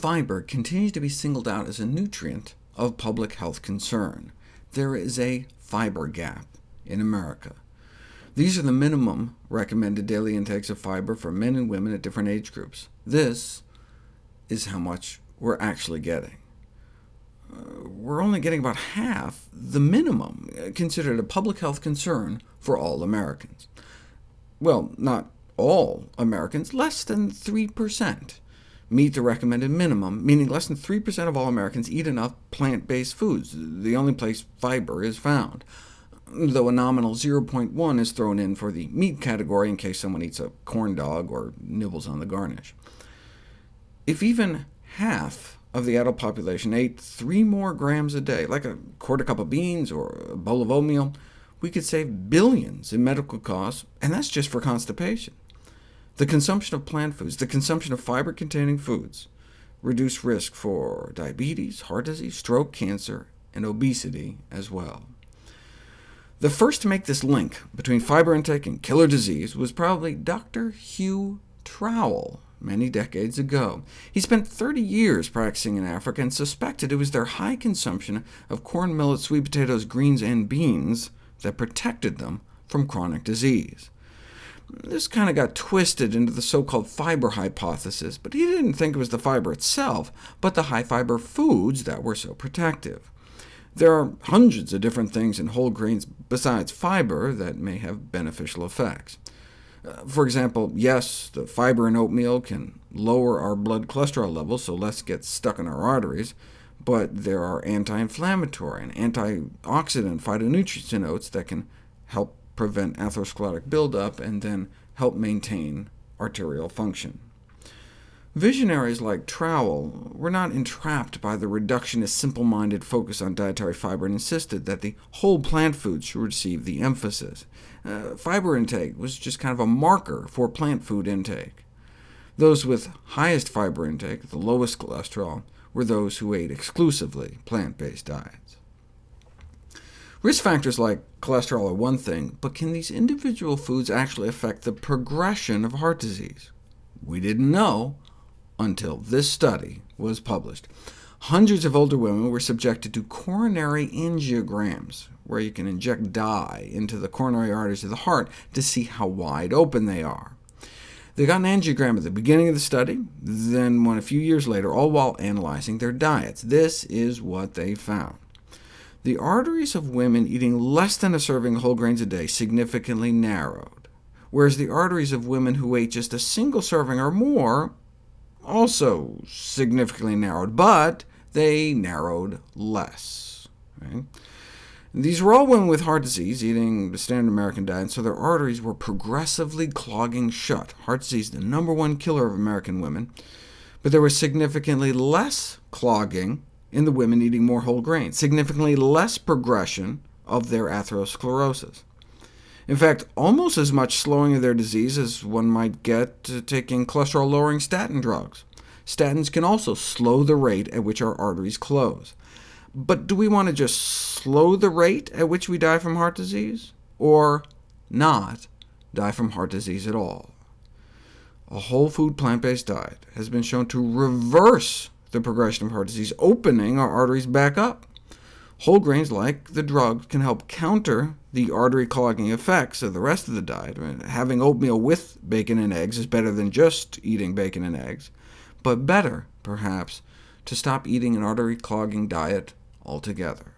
fiber continues to be singled out as a nutrient of public health concern. There is a fiber gap in America. These are the minimum recommended daily intakes of fiber for men and women at different age groups. This is how much we're actually getting. Uh, we're only getting about half the minimum, uh, considered a public health concern for all Americans. Well, not all Americans, less than 3% meet the recommended minimum, meaning less than 3% of all Americans eat enough plant-based foods, the only place fiber is found, though a nominal 0.1 is thrown in for the meat category in case someone eats a corn dog or nibbles on the garnish. If even half of the adult population ate 3 more grams a day, like a quarter cup of beans or a bowl of oatmeal, we could save billions in medical costs, and that's just for constipation. The consumption of plant foods, the consumption of fiber-containing foods, reduce risk for diabetes, heart disease, stroke, cancer, and obesity as well. The first to make this link between fiber intake and killer disease was probably Dr. Hugh Trowell, many decades ago. He spent 30 years practicing in Africa and suspected it was their high consumption of corn, millet, sweet potatoes, greens, and beans that protected them from chronic disease. This kind of got twisted into the so-called fiber hypothesis, but he didn't think it was the fiber itself, but the high-fiber foods that were so protective. There are hundreds of different things in whole grains besides fiber that may have beneficial effects. Uh, for example, yes, the fiber in oatmeal can lower our blood cholesterol levels, so less gets stuck in our arteries, but there are anti-inflammatory and antioxidant phytonutrients in oats that can help prevent atherosclerotic buildup and then help maintain arterial function. Visionaries like Trowell were not entrapped by the reductionist, simple-minded focus on dietary fiber and insisted that the whole plant foods should receive the emphasis. Uh, fiber intake was just kind of a marker for plant food intake. Those with highest fiber intake, the lowest cholesterol, were those who ate exclusively plant-based diets. Risk factors like cholesterol are one thing, but can these individual foods actually affect the progression of heart disease? We didn't know until this study was published. Hundreds of older women were subjected to coronary angiograms, where you can inject dye into the coronary arteries of the heart to see how wide open they are. They got an angiogram at the beginning of the study, then one a few years later, all while analyzing their diets. This is what they found. The arteries of women eating less than a serving of whole grains a day significantly narrowed, whereas the arteries of women who ate just a single serving or more also significantly narrowed, but they narrowed less. Right? These were all women with heart disease, eating the standard American diet, so their arteries were progressively clogging shut. Heart disease, the number one killer of American women, but there was significantly less clogging in the women eating more whole grains, significantly less progression of their atherosclerosis. In fact, almost as much slowing of their disease as one might get taking cholesterol-lowering statin drugs. Statins can also slow the rate at which our arteries close. But do we want to just slow the rate at which we die from heart disease, or not die from heart disease at all? A whole food plant-based diet has been shown to reverse the progression of heart disease, opening our arteries back up. Whole grains, like the drug, can help counter the artery clogging effects of the rest of the diet. having oatmeal with bacon and eggs is better than just eating bacon and eggs, but better, perhaps, to stop eating an artery clogging diet altogether.